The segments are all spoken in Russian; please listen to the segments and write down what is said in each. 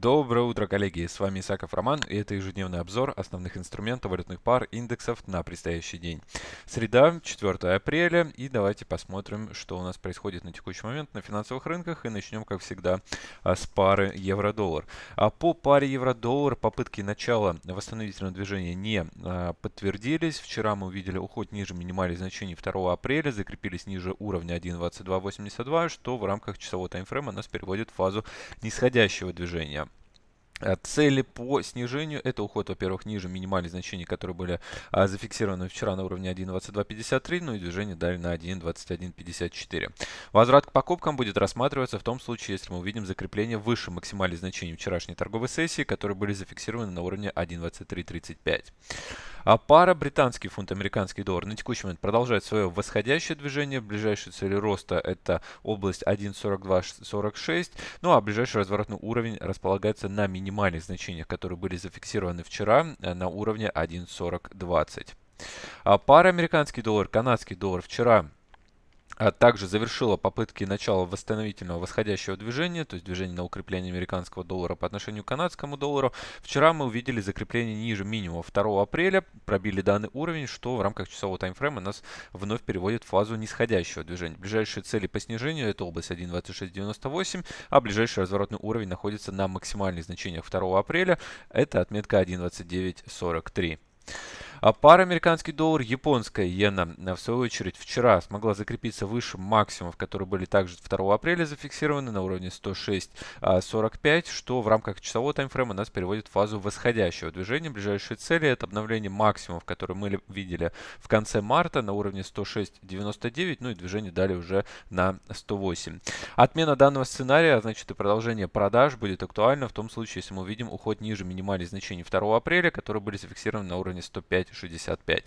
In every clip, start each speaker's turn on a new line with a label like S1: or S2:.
S1: Доброе утро, коллеги! С вами Исаков Роман, и это ежедневный обзор основных инструментов валютных пар индексов на предстоящий день. Среда, 4 апреля, и давайте посмотрим, что у нас происходит на текущий момент на финансовых рынках, и начнем, как всегда, а, с пары евро-доллар. А по паре евро-доллар попытки начала восстановительного движения не а, подтвердились. Вчера мы увидели уход ниже минимальных значений 2 апреля, закрепились ниже уровня 1.2282, что в рамках часового таймфрейма нас переводит в фазу нисходящего движения. Э, цели по снижению – это уход, во-первых, ниже минимальных значений, которые были а, зафиксированы вчера на уровне 1.2253, ну и движение далее на 1.2154. Возврат к покупкам будет рассматриваться в том случае, если мы увидим закрепление выше максимальных значений вчерашней торговой сессии, которые были зафиксированы на уровне 1.2335. А пара британский фунт, американский доллар на текущий момент продолжает свое восходящее движение. Ближайшие цели роста это область 1.4246. Ну а ближайший разворотный уровень располагается на минимальных значениях, которые были зафиксированы вчера э, на уровне 1.4020. А пара американский доллар, канадский доллар вчера также завершила попытки начала восстановительного восходящего движения, то есть движение на укрепление американского доллара по отношению к канадскому доллару. Вчера мы увидели закрепление ниже минимума 2 апреля, пробили данный уровень, что в рамках часового таймфрейма нас вновь переводит в фазу нисходящего движения. Ближайшие цели по снижению это область 1.2698, а ближайший разворотный уровень находится на максимальных значениях 2 апреля, это отметка 1.2943. А пара американский доллар, японская иена, э, в свою очередь, вчера смогла закрепиться выше максимумов, которые были также 2 апреля зафиксированы на уровне 106.45, что в рамках часового таймфрейма нас переводит в фазу восходящего движения. Ближайшие цели это обновление максимумов, которые мы видели в конце марта на уровне 106.99, ну и движение далее уже на 108. Отмена данного сценария, а значит и продолжение продаж будет актуально в том случае, если мы увидим уход ниже минимальных значений 2 апреля, которые были зафиксированы на уровне 105 65.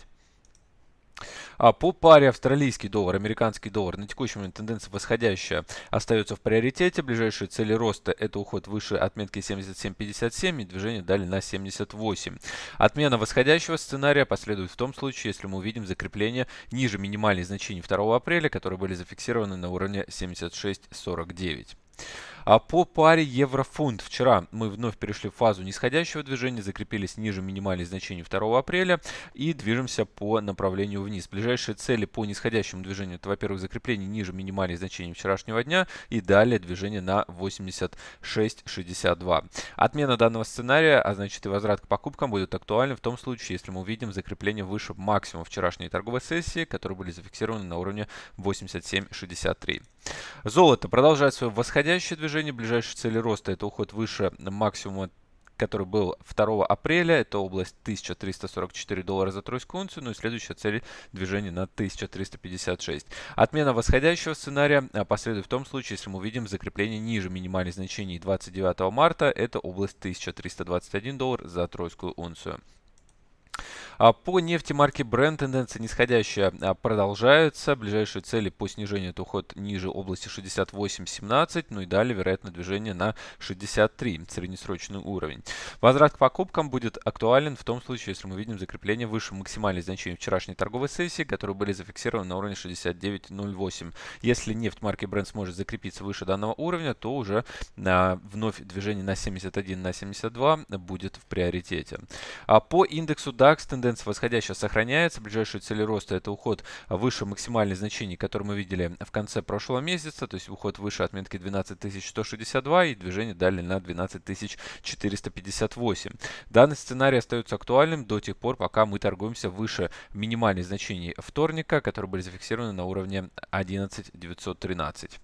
S1: А по паре австралийский доллар, американский доллар на текущий момент тенденция восходящая остается в приоритете. Ближайшие цели роста это уход выше отметки 77.57 и движение далее на 78. Отмена восходящего сценария последует в том случае, если мы увидим закрепление ниже минимальных значений 2 апреля, которые были зафиксированы на уровне 76.49. А по паре евро-фунт вчера мы вновь перешли в фазу нисходящего движения, закрепились ниже минимальных значений 2 апреля и движемся по направлению вниз. Ближайшие цели по нисходящему движению это, во-первых, закрепление ниже минимальных значений вчерашнего дня и далее движение на 86.62. Отмена данного сценария, а значит и возврат к покупкам будет актуальным в том случае, если мы увидим закрепление выше максимума вчерашней торговой сессии, которые были зафиксированы на уровне 87.63. Золото продолжает свое восходящее движение. Ближайшие цели роста это уход выше максимума который был 2 апреля. Это область 1344 доллара за тройскую унцию. Ну и следующая цель движения на 1356. Отмена восходящего сценария последует в том случае, если мы увидим закрепление ниже минимальных значений 29 марта. Это область 1321 доллар за тройскую унцию. А по нефти марки Brent тенденция нисходящая а, продолжается. Ближайшие цели по снижению это уход ниже области 68.17, ну и далее вероятно движение на 63, среднесрочный уровень. Возврат к покупкам будет актуален в том случае, если мы видим закрепление выше максимальных значений вчерашней торговой сессии, которые были зафиксированы на уровне 69.08. Если нефть марки Brent сможет закрепиться выше данного уровня, то уже а, вновь движение на 71, на 72 будет в приоритете. А по индексу DAX тенденция тенденция восходящая сохраняется. Ближайшие цели роста это уход выше максимальных значений, которые мы видели в конце прошлого месяца, то есть уход выше отметки 12162 и движение далее на 12458. Данный сценарий остается актуальным до тех пор, пока мы торгуемся выше минимальных значений вторника, которые были зафиксированы на уровне 11913.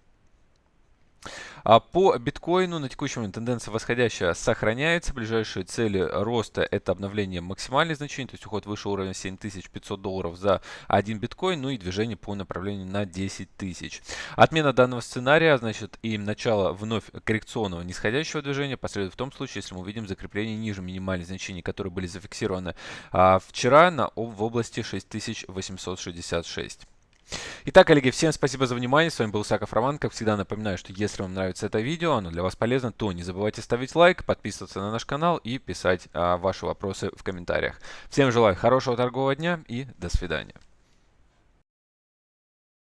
S1: А по биткоину на текущий момент тенденция восходящая сохраняется. Ближайшие цели роста это обновление максимальных значений, то есть уход выше уровня 7500 долларов за один биткоин, ну и движение по направлению на 10 тысяч. Отмена данного сценария, значит, и начало вновь коррекционного нисходящего движения последует в том случае, если мы увидим закрепление ниже минимальных значений, которые были зафиксированы а, вчера на, в области 6866. Итак, коллеги, всем спасибо за внимание. С вами был Саков Роман. Как всегда напоминаю, что если вам нравится это видео, оно для вас полезно, то не забывайте ставить лайк, подписываться на наш канал и писать а, ваши вопросы в комментариях. Всем желаю хорошего торгового дня и до свидания.